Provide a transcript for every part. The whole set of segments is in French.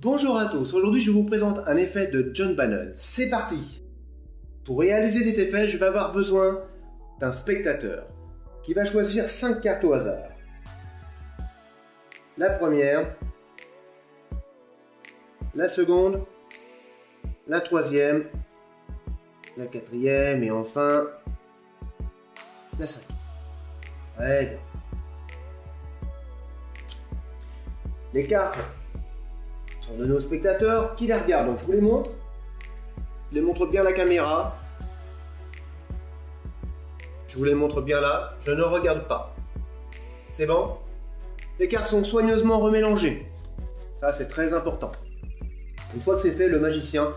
Bonjour à tous, aujourd'hui je vous présente un effet de John Bannon. C'est parti Pour réaliser cet effet, je vais avoir besoin d'un spectateur qui va choisir 5 cartes au hasard. La première, la seconde, la troisième, la quatrième et enfin la cinquième. Ouais. Les cartes de nos spectateurs qui les regardent. Donc je vous les montre. Je les montre bien la caméra. Je vous les montre bien là. Je ne regarde pas. C'est bon? Les cartes sont soigneusement remélangées. Ça, c'est très important. Une fois que c'est fait, le magicien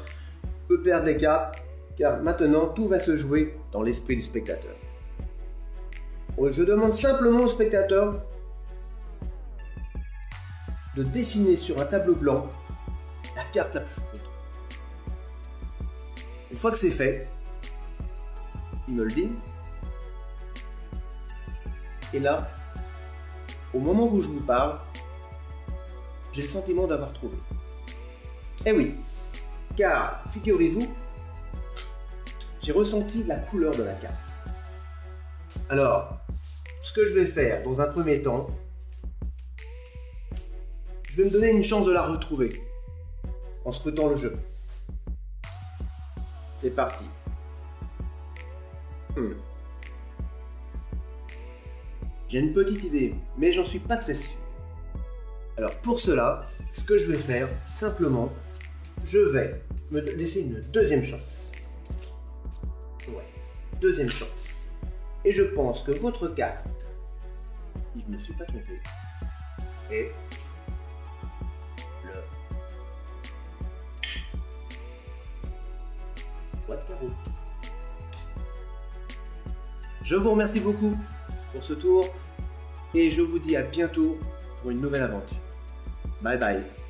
peut perdre les cartes, car maintenant tout va se jouer dans l'esprit du spectateur. Je demande simplement au spectateur de dessiner sur un tableau blanc la carte la plus courte. Une fois que c'est fait, il me le dit. Et là, au moment où je vous parle, j'ai le sentiment d'avoir trouvé. Eh oui, car figurez-vous, j'ai ressenti la couleur de la carte. Alors, ce que je vais faire dans un premier temps, je vais me donner une chance de la retrouver en scrutant le jeu. C'est parti. Hmm. J'ai une petite idée, mais j'en suis pas très sûr. Alors pour cela, ce que je vais faire, simplement, je vais me laisser une deuxième chance. Ouais, deuxième chance. Et je pense que votre carte, je ne me suis pas trompé, est Je vous remercie beaucoup pour ce tour et je vous dis à bientôt pour une nouvelle aventure. Bye bye